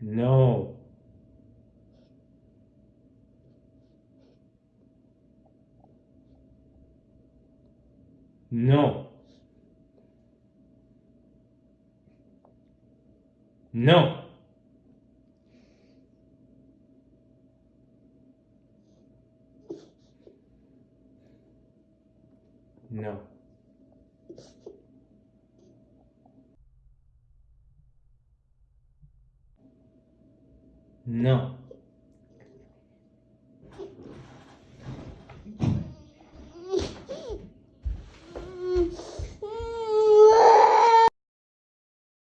No. No. No. No. No.